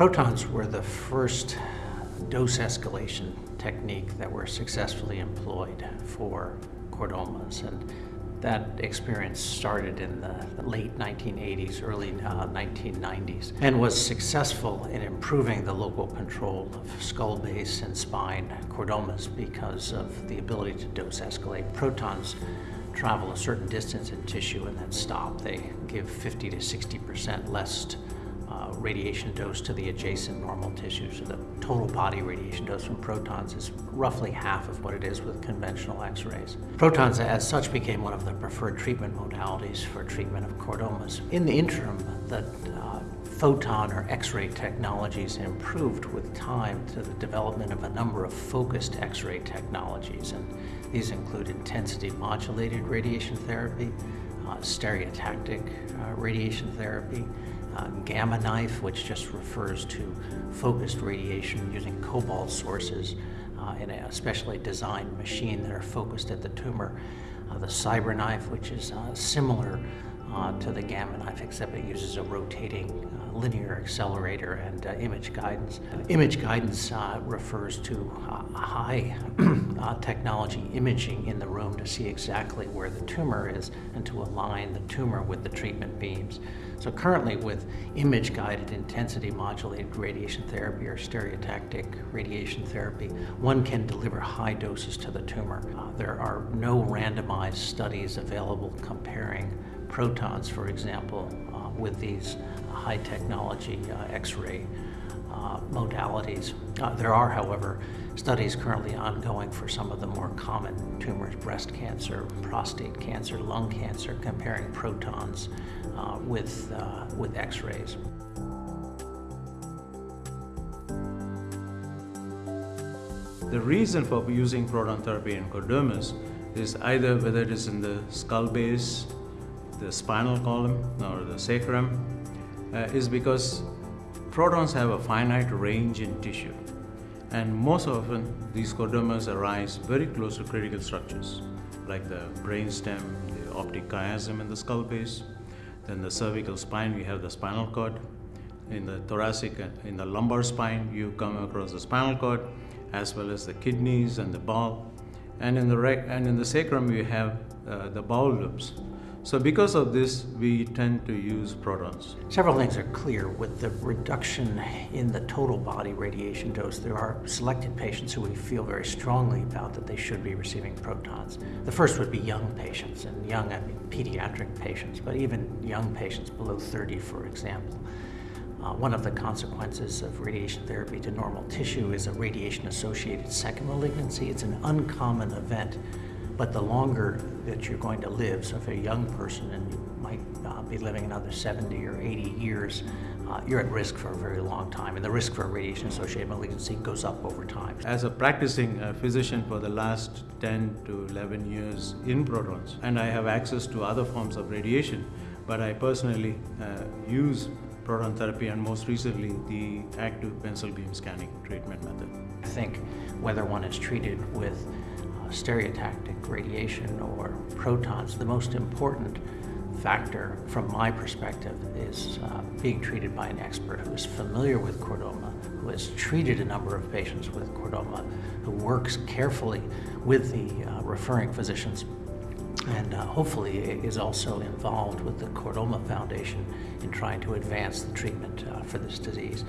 Protons were the first dose escalation technique that were successfully employed for chordomas. And that experience started in the late 1980s, early uh, 1990s, and was successful in improving the local control of skull base and spine chordomas because of the ability to dose escalate. Protons travel a certain distance in tissue and then stop. They give 50 to 60% less uh, radiation dose to the adjacent normal tissue. So the total body radiation dose from protons is roughly half of what it is with conventional X-rays. Protons as such became one of the preferred treatment modalities for treatment of chordomas. In the interim, the uh, photon or X-ray technologies improved with time to the development of a number of focused X-ray technologies. And these include intensity modulated radiation therapy, uh, stereotactic uh, radiation therapy, uh, gamma knife, which just refers to focused radiation using cobalt sources uh, in a specially designed machine that are focused at the tumor. Uh, the CyberKnife, which is uh, similar uh, to the gamma knife, except it uses a rotating linear accelerator and image guidance. Image guidance refers to high uh, technology imaging in the room to see exactly where the tumor is and to align the tumor with the treatment beams. So currently with image-guided intensity modulated radiation therapy or stereotactic radiation therapy, one can deliver high doses to the tumor. there are no randomized studies available comparing protons, for example, uh, with these high technology uh, X-ray uh, modalities. Uh, there are, however, studies currently ongoing for some of the more common tumors, breast cancer, prostate cancer, lung cancer, comparing protons uh, with, uh, with X-rays. The reason for using proton therapy in chordomas is either whether it is in the skull base the spinal column or the sacrum uh, is because protons have a finite range in tissue. And most often, these chordomas arise very close to critical structures, like the brainstem, the optic chiasm in the skull base. Then the cervical spine, we have the spinal cord. In the thoracic, uh, in the lumbar spine, you come across the spinal cord, as well as the kidneys and the bowel. And in the, and in the sacrum, you have uh, the bowel loops. So because of this, we tend to use protons. Several things are clear. With the reduction in the total body radiation dose, there are selected patients who we feel very strongly about that they should be receiving protons. The first would be young patients, and young, I mean pediatric patients, but even young patients below 30, for example. Uh, one of the consequences of radiation therapy to normal tissue is a radiation-associated second malignancy. It's an uncommon event but the longer that you're going to live, so if you're a young person and you might uh, be living another 70 or 80 years, uh, you're at risk for a very long time, and the risk for radiation-associated malignancy goes up over time. As a practicing uh, physician for the last 10 to 11 years in protons, and I have access to other forms of radiation, but I personally uh, use proton therapy and most recently the active pencil beam scanning treatment method. I think whether one is treated with stereotactic radiation or protons, the most important factor from my perspective is uh, being treated by an expert who is familiar with chordoma, who has treated a number of patients with chordoma, who works carefully with the uh, referring physicians and uh, hopefully is also involved with the Chordoma Foundation in trying to advance the treatment uh, for this disease.